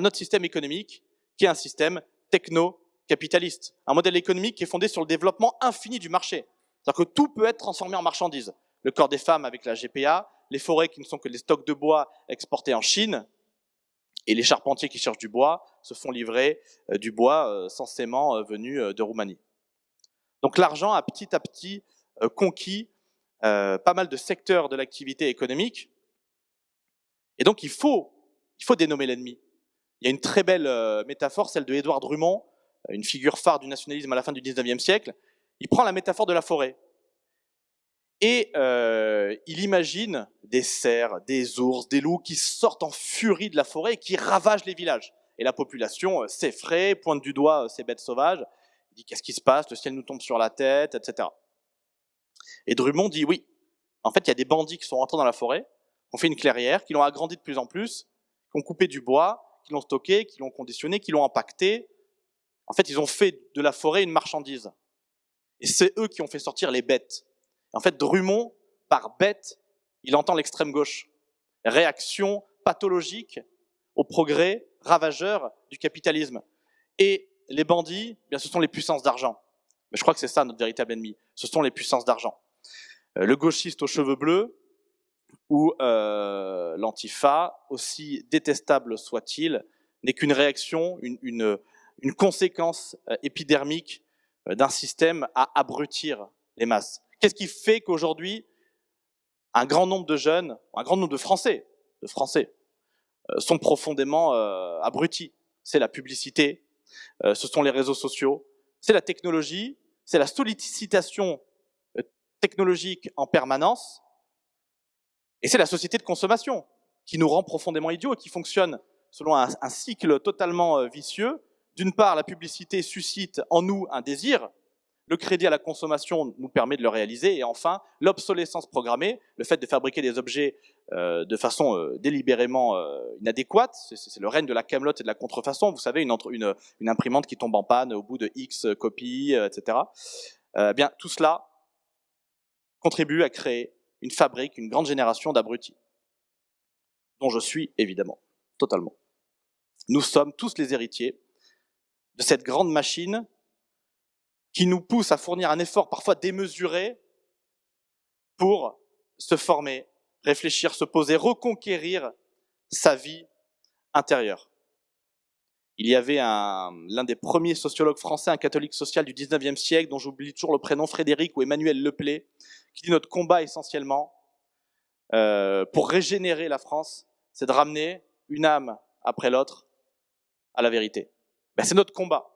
notre système économique, qui est un système techno-capitaliste, un modèle économique qui est fondé sur le développement infini du marché. C'est-à-dire que tout peut être transformé en marchandise. Le corps des femmes avec la GPA, les forêts qui ne sont que des stocks de bois exportés en Chine, et les charpentiers qui cherchent du bois se font livrer euh, du bois euh, censément euh, venu de Roumanie. Donc l'argent a petit à petit conquis pas mal de secteurs de l'activité économique. Et donc il faut, il faut dénommer l'ennemi. Il y a une très belle métaphore, celle de Édouard Drummond, une figure phare du nationalisme à la fin du 19e siècle. Il prend la métaphore de la forêt. Et euh, il imagine des cerfs, des ours, des loups qui sortent en furie de la forêt et qui ravagent les villages. Et la population euh, s'effraie, pointe du doigt euh, ces bêtes sauvages, dit qu'est-ce qui se passe, le ciel nous tombe sur la tête, etc. Et Drummond dit oui, en fait il y a des bandits qui sont rentrés dans la forêt, ont fait une clairière, qui l'ont agrandi de plus en plus, qui ont coupé du bois, qui l'ont stocké, qui l'ont conditionné, qui l'ont impacté. En fait, ils ont fait de la forêt une marchandise. Et c'est eux qui ont fait sortir les bêtes. En fait, Drummond, par bête, il entend l'extrême gauche. Réaction pathologique au progrès ravageur du capitalisme. Et les bandits, eh bien, ce sont les puissances d'argent. Mais je crois que c'est ça notre véritable ennemi. Ce sont les puissances d'argent. Euh, le gauchiste aux cheveux bleus ou euh, l'antifa, aussi détestable soit-il, n'est qu'une réaction, une, conséquence euh, épidermique euh, d'un système à abrutir les masses. Qu'est-ce qui fait qu'aujourd'hui, un grand nombre de jeunes, un grand nombre de Français, sont profondément abrutis? C'est la publicité, ce sont les réseaux sociaux, c'est la technologie, c'est la sollicitation technologique en permanence, et c'est la société de consommation qui nous rend profondément idiots et qui fonctionne selon un, cycle totalement vicieux. D'une part, la publicité suscite en nous un désir, le crédit à la consommation nous permet de le réaliser. Et enfin, l'obsolescence programmée, le fait de fabriquer des objets euh, de façon euh, délibérément euh, inadéquate, c'est le règne de la camelote et de la contrefaçon. Vous savez, une, une, une, imprimante qui tombe en panne au bout de X copies, etc. Eh bien, tout cela contribue à créer une fabrique, une grande génération d'abrutis, dont je suis évidemment totalement. Nous sommes tous les héritiers de cette grande machine qui nous pousse à fournir un effort parfois démesuré pour se former, réfléchir, se poser, reconquérir sa vie intérieure. Il y avait l'un des premiers sociologues français, un catholique social du 19e siècle, dont j'oublie toujours le prénom, Frédéric ou Emmanuel Leplay, qui dit notre combat essentiellement euh, pour régénérer la France, c'est de ramener une âme après l'autre à la vérité. Ben, c'est notre combat.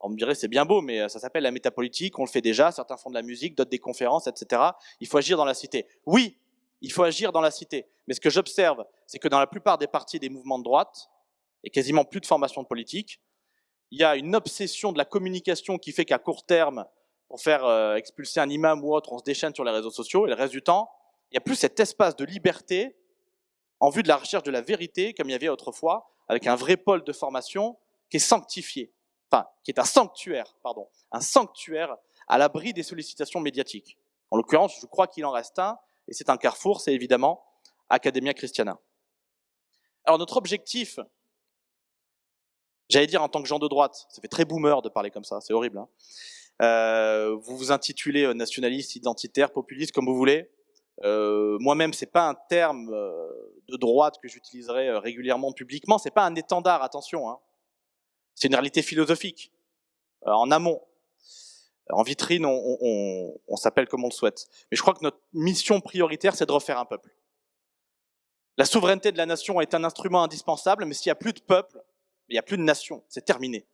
On me dirait c'est bien beau, mais euh, ça s'appelle la métapolitique, on le fait déjà, certains font de la musique, d'autres des conférences, etc. Il faut agir dans la cité. Oui, il faut agir dans la cité. Mais ce que j'observe, c'est que dans la plupart des partis des mouvements de droite, et quasiment plus de formation de politique, il y a une obsession de la communication qui fait qu'à court terme, pour faire euh, expulser un imam ou autre, on se déchaîne sur les réseaux sociaux, et le reste du temps, il n'y a plus cet espace de liberté en vue de la recherche de la vérité, comme il y avait autrefois, avec un vrai pôle de formation qui est sanctifié enfin, qui est un sanctuaire, pardon, un sanctuaire à l'abri des sollicitations médiatiques. En l'occurrence, je crois qu'il en reste un, et c'est un carrefour, c'est évidemment Academia Christiana. Alors notre objectif, j'allais dire en tant que gens de droite, ça fait très boomer de parler comme ça, c'est horrible. Hein euh, vous vous intitulez euh, nationaliste, identitaire, populiste, comme vous voulez. Euh, Moi-même, c'est pas un terme euh, de droite que j'utiliserai euh, régulièrement publiquement. C'est pas un étendard, attention. Hein. C'est une réalité philosophique, en amont. En vitrine, on, s'appelle comme on le souhaite. Mais je crois que notre mission prioritaire, c'est de refaire un peuple. La souveraineté de la nation est un instrument indispensable, mais s'il n'y a plus de peuple, il n'y a plus de nation, c'est terminé.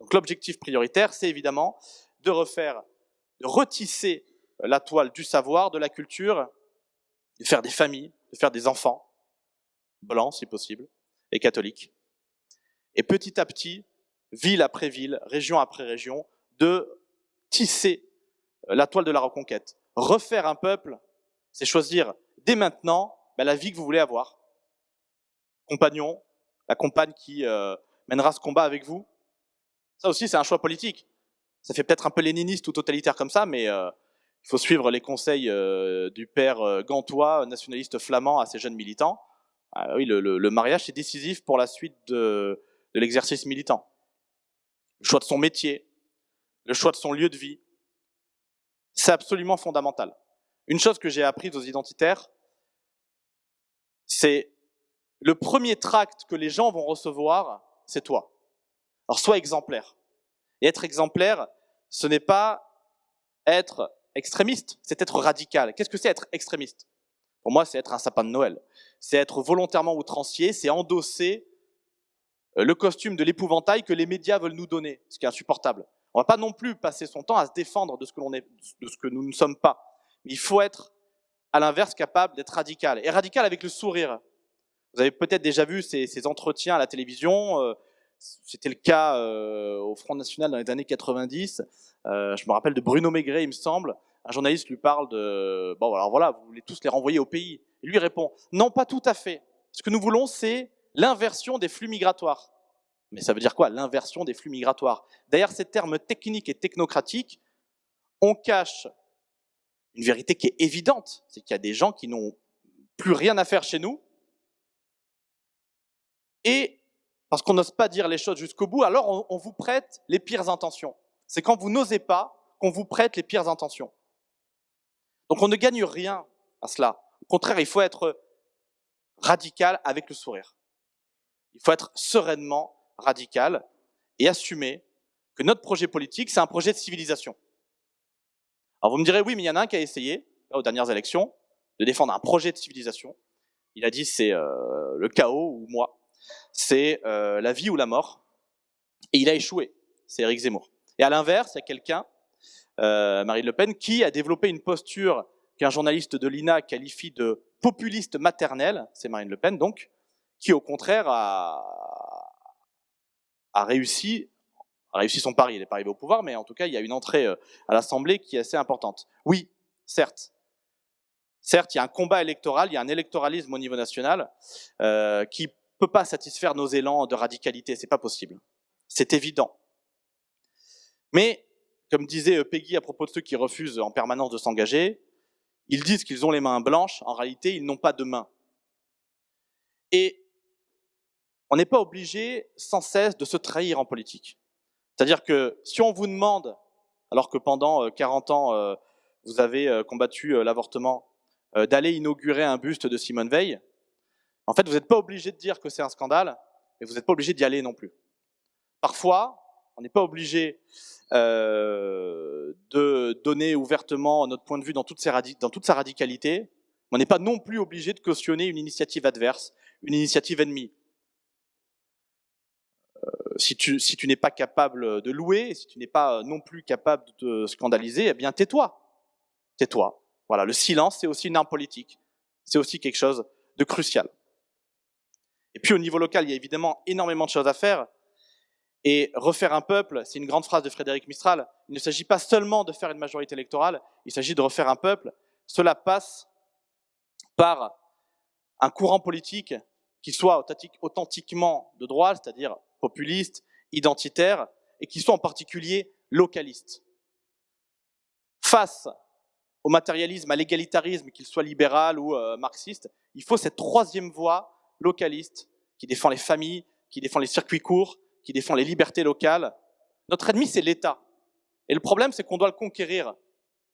Donc l'objectif prioritaire, c'est évidemment de refaire, de retisser la toile du savoir, de la culture, de faire des familles, de faire des enfants, blancs si possible, et catholiques. Et petit à petit, ville après ville, région après région, de tisser euh, la toile de la reconquête. Refaire un peuple, c'est choisir dès maintenant ben, la vie que vous voulez avoir. Compagnon, la compagne qui euh, mènera ce combat avec vous. Ça aussi, c'est un choix politique. Ça fait peut-être un peu léniniste ou totalitaire comme ça, mais euh, il faut suivre les conseils du père Gantois, nationaliste flamand, à ses jeunes militants. Ah oui, le, le mariage, c'est décisif pour la suite de, de l'exercice militant le choix de son métier, le choix de son lieu de vie. C'est absolument fondamental. Une chose que j'ai apprise aux identitaires, c'est le premier tract que les gens vont recevoir, c'est toi. Alors sois exemplaire. Et être exemplaire, ce n'est pas être extrémiste, c'est être radical. Qu'est-ce que c'est être extrémiste? Pour moi, c'est être un sapin de Noël. C'est être volontairement outrancier, c'est endosser euh, le costume de l'épouvantail que les médias veulent nous donner, ce qui est insupportable. On va pas non plus passer son temps à se défendre de ce que, de ce que nous ne sommes pas. Il faut être à l'inverse, capable d'être radical. Et radical avec le sourire. Vous avez peut-être déjà vu ces, entretiens à la télévision. Euh, c'était le cas euh, au Front National dans les années 90. Euh, je me rappelle de Bruno Maigret, il me semble. Un journaliste lui parle de bon alors voilà, vous voulez tous les renvoyer au pays. Et lui répond non, pas tout à fait. Ce que nous voulons, c'est l'inversion des flux migratoires. Mais ça veut dire quoi L'inversion des flux migratoires? Derrière ces termes techniques et technocratiques, on cache une vérité qui est évidente, c'est qu'il y a des gens qui n'ont plus rien à faire chez nous, et parce qu'on n'ose pas dire les choses jusqu'au bout, alors on, vous prête les pires intentions. C'est quand vous n'osez pas qu'on vous prête les pires intentions. Donc on ne gagne rien à cela. Au contraire, il faut être radical avec le sourire. Il faut être sereinement radical et assumer que notre projet politique, c'est un projet de civilisation. Alors vous me direz, oui, mais il y en a un qui a essayé, aux dernières élections, de défendre un projet de civilisation. Il a dit c'est euh, le chaos ou moi, c'est euh, la vie ou la mort. Et il a échoué, c'est Éric Zemmour. Et à l'inverse, il y a quelqu'un, euh, Marine Le Pen, qui a développé une posture qu'un journaliste de l'INA qualifie de populiste maternelle, c'est Marine Le Pen donc, qui au contraire a, réussi réussi son pari, il n'est pas arrivé au pouvoir, mais en tout cas, il y a une entrée euh, à l'Assemblée qui est assez importante. Oui, certes. Certes, il y a un combat électoral, il y a un électoralisme au niveau national qui peut pas satisfaire nos élans de radicalité, c'est pas possible. C'est évident. Mais, comme disait euh, Peggy à propos de ceux qui refusent en permanence de s'engager, ils disent qu'ils ont les mains blanches, en réalité, ils n'ont pas de mains. Et on n'est pas obligé sans cesse de se trahir en politique. C'est-à-dire que si on vous demande, alors que pendant 40 euh, ans, euh, vous avez combattu l'avortement, d'aller inaugurer un buste de Simone Veil, en fait, vous n'êtes pas obligé de dire que c'est un scandale, mais vous n'êtes pas obligé d'y aller non plus. Parfois, on n'est pas obligé euh, de donner ouvertement notre point de vue dans, toute sa radicalité, mais on n'est pas non plus obligé de cautionner une initiative adverse, une initiative ennemie si tu, si tu n'es pas capable de louer, si tu n'es pas non plus capable de te scandaliser, eh bien tais-toi. Tais-toi. Voilà, le silence, c'est aussi une arme politique. C'est aussi quelque chose de crucial. Et puis au niveau local, il y a évidemment énormément de choses à faire. Et refaire un peuple, c'est une grande phrase de Frédéric Mistral, il ne s'agit pas seulement de faire une majorité électorale, il s'agit de refaire un peuple. Cela passe par un courant politique qui soit authentiquement de droite, c'est-à-dire populistes, identitaires, et qui sont en particulier localistes. Face au matérialisme, à l'égalitarisme, qu'il soit libéral ou euh, marxiste, il faut cette troisième voie localiste qui défend les familles, qui défend les circuits courts, qui défend les libertés locales. Notre ennemi, c'est l'État. Et le problème, c'est qu'on doit le conquérir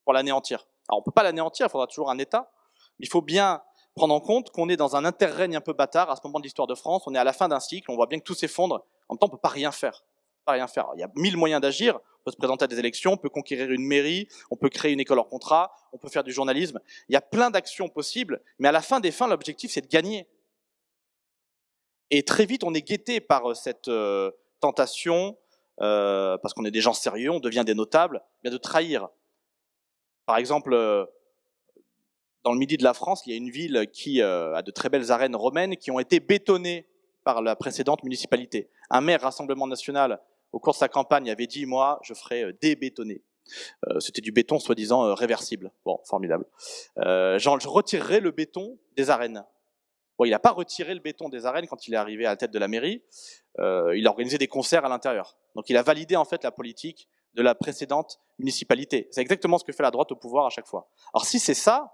pour l'anéantir. Alors, on ne peut pas l'anéantir, il faudra toujours un État. Mais il faut bien prendre en compte qu'on est dans un interrègne un peu bâtard à ce moment de l'histoire de France. On est à la fin d'un cycle, on voit bien que tout s'effondre. En même temps, on ne peut pas rien faire. Pas rien faire. il y a mille moyens d'agir. On peut se présenter à des élections, on peut conquérir une mairie, on peut créer une école hors contrat, on peut faire du journalisme. Il y a plein d'actions possibles, mais à la fin des fins, l'objectif, c'est de gagner. Et très vite, on est guetté par euh, cette euh, tentation, euh, parce qu'on est des gens sérieux, on devient des notables, bien de trahir. Par exemple, dans le midi de la France, il y a une ville qui a de très belles arènes romaines qui ont été bétonnées par la précédente municipalité. Un maire Rassemblement National, au cours de sa campagne, avait dit, moi, je ferai euh, débétonner. Euh, C'était du béton soi-disant euh, réversible. Bon, formidable. Euh, genre, je retirerai le béton des arènes. Il n'a pas retiré le béton des arènes quand il est arrivé à la tête de la mairie. Euh, il a organisé des concerts à l'intérieur. Donc il a validé en fait la politique de la précédente municipalité. C'est exactement ce que fait la droite au pouvoir à chaque fois. Alors si c'est ça,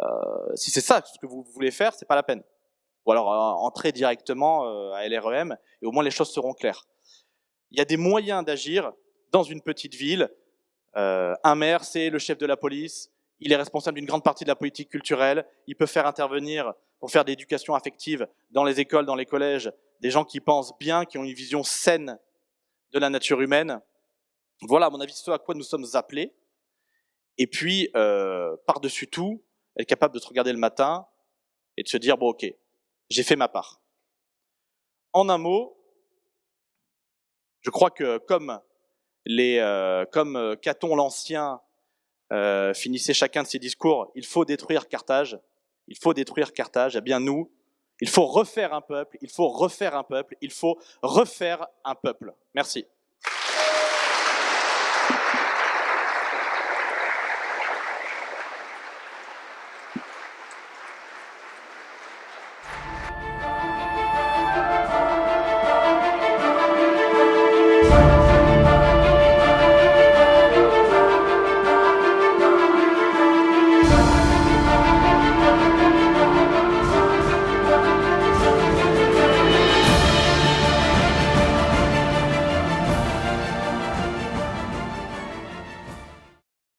euh, si c'est ça ce que vous voulez faire, c'est pas la peine ou alors euh, entrer directement à LREM, et au moins les choses seront claires. Il y a des moyens d'agir dans une petite ville. Un maire, c'est le chef de la police, il est responsable d'une grande partie de la politique culturelle, il peut faire intervenir pour faire d'éducation affective dans les écoles, dans les collèges, des gens qui pensent bien, qui ont une vision saine de la nature humaine. Voilà, à mon avis, ce à quoi nous sommes appelés. Et puis, euh, par-dessus tout, être capable de se regarder le matin et de se dire, bon, ok, j'ai fait ma part. En un mot, je crois que comme, les, euh, comme euh, Caton l'Ancien euh, finissaient chacun de ces discours, il faut détruire Carthage, il faut détruire Carthage, eh bien nous, il faut refaire un peuple, il faut refaire un peuple, il faut refaire un peuple. Merci.